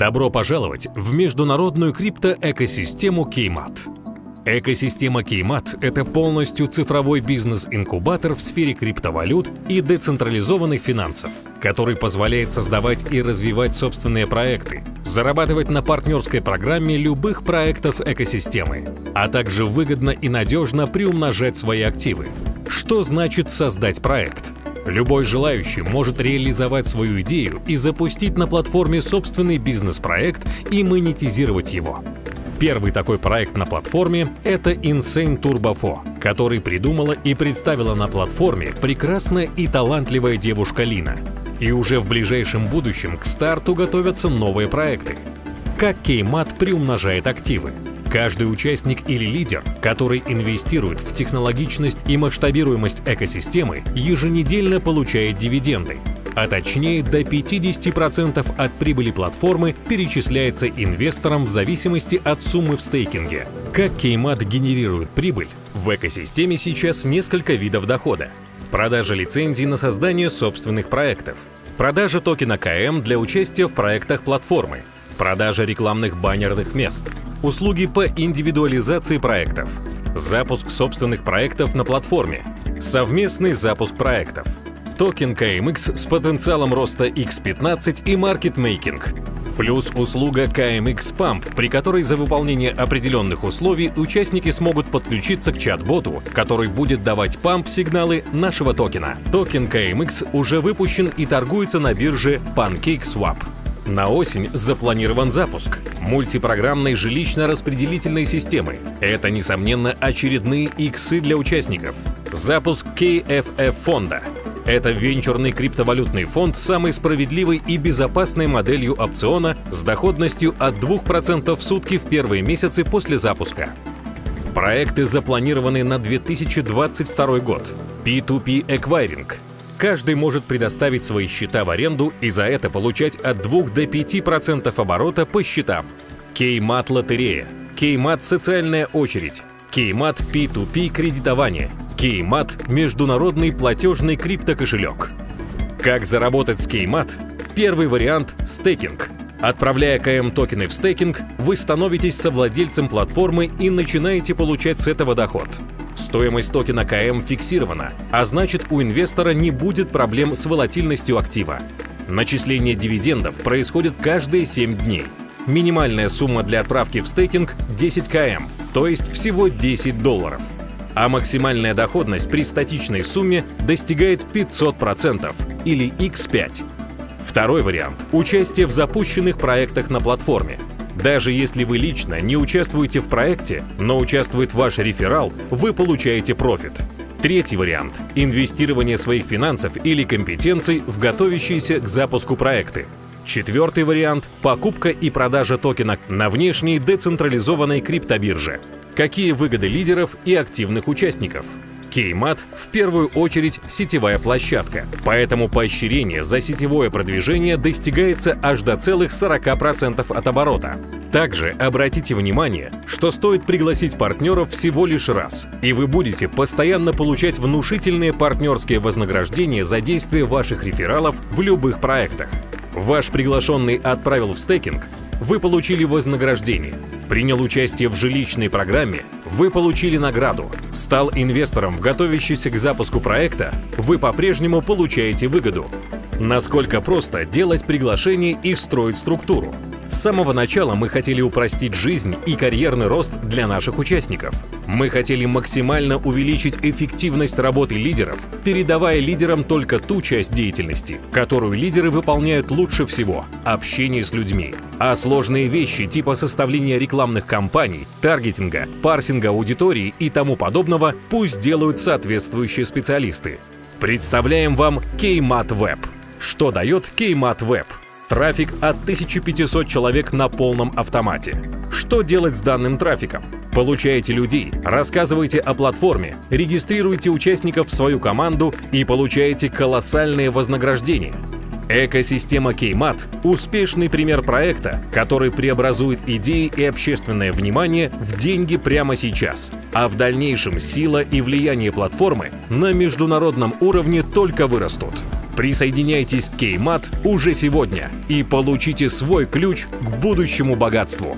Добро пожаловать в международную криптоэкосистему Кеймат. Экосистема Кеймат – это полностью цифровой бизнес-инкубатор в сфере криптовалют и децентрализованных финансов, который позволяет создавать и развивать собственные проекты, зарабатывать на партнерской программе любых проектов экосистемы, а также выгодно и надежно приумножать свои активы. Что значит создать проект? Любой желающий может реализовать свою идею и запустить на платформе собственный бизнес-проект и монетизировать его. Первый такой проект на платформе — это Insane Turbo 4, который придумала и представила на платформе прекрасная и талантливая девушка Лина. И уже в ближайшем будущем к старту готовятся новые проекты. Как Кеймат приумножает активы? Каждый участник или лидер, который инвестирует в технологичность и масштабируемость экосистемы, еженедельно получает дивиденды, а точнее до 50% от прибыли платформы перечисляется инвесторам в зависимости от суммы в стейкинге. Как Кеймат генерирует прибыль? В экосистеме сейчас несколько видов дохода. Продажа лицензий на создание собственных проектов, продажа токена КМ для участия в проектах платформы, продажа рекламных баннерных мест, услуги по индивидуализации проектов, запуск собственных проектов на платформе, совместный запуск проектов, токен KMX с потенциалом роста X15 и маркетмейкинг, плюс услуга KMX Pump, при которой за выполнение определенных условий участники смогут подключиться к чат-боту, который будет давать памп-сигналы нашего токена. Токен KMX уже выпущен и торгуется на бирже PancakeSwap. На осень запланирован запуск мультипрограммной жилищно-распределительной системы. Это, несомненно, очередные иксы для участников. Запуск KFF фонда. Это венчурный криптовалютный фонд с самой справедливой и безопасной моделью опциона с доходностью от 2% в сутки в первые месяцы после запуска. Проекты запланированы на 2022 год. P2P Acquiring – Каждый может предоставить свои счета в аренду и за это получать от 2 до 5% оборота по счетам. Кеймат лотерея, Кеймат социальная очередь, Кеймат P2P кредитование, Кеймат международный платежный криптокошелек. Как заработать с Кеймат? Первый вариант – стейкинг. Отправляя КМ токены в стейкинг, вы становитесь совладельцем платформы и начинаете получать с этого доход. Стоимость токена КМ фиксирована, а значит у инвестора не будет проблем с волатильностью актива. Начисление дивидендов происходит каждые 7 дней. Минимальная сумма для отправки в стейкинг – 10 км, то есть всего 10 долларов. А максимальная доходность при статичной сумме достигает 500% или x5. Второй вариант – участие в запущенных проектах на платформе. Даже если вы лично не участвуете в проекте, но участвует ваш реферал, вы получаете профит. Третий вариант – инвестирование своих финансов или компетенций в готовящиеся к запуску проекты. Четвертый вариант – покупка и продажа токена на внешней децентрализованной криптобирже. Какие выгоды лидеров и активных участников? Кеймат в первую очередь сетевая площадка, поэтому поощрение за сетевое продвижение достигается аж до целых 40% от оборота. Также обратите внимание, что стоит пригласить партнеров всего лишь раз, и вы будете постоянно получать внушительные партнерские вознаграждения за действие ваших рефералов в любых проектах. Ваш приглашенный отправил в стейкинг, вы получили вознаграждение, принял участие в жилищной программе, вы получили награду, стал инвестором в готовящийся к запуску проекта, вы по-прежнему получаете выгоду. Насколько просто делать приглашение и строить структуру? С самого начала мы хотели упростить жизнь и карьерный рост для наших участников. Мы хотели максимально увеличить эффективность работы лидеров, передавая лидерам только ту часть деятельности, которую лидеры выполняют лучше всего – общение с людьми. А сложные вещи типа составления рекламных кампаний, таргетинга, парсинга аудитории и тому подобного пусть делают соответствующие специалисты. Представляем вам Kmat Web. Что дает Kmat Web? Трафик от 1500 человек на полном автомате. Что делать с данным трафиком? Получаете людей, рассказывайте о платформе, регистрируйте участников в свою команду и получаете колоссальные вознаграждения. Экосистема Кеймат – успешный пример проекта, который преобразует идеи и общественное внимание в деньги прямо сейчас, а в дальнейшем сила и влияние платформы на международном уровне только вырастут. Присоединяйтесь к Кеймат уже сегодня и получите свой ключ к будущему богатству.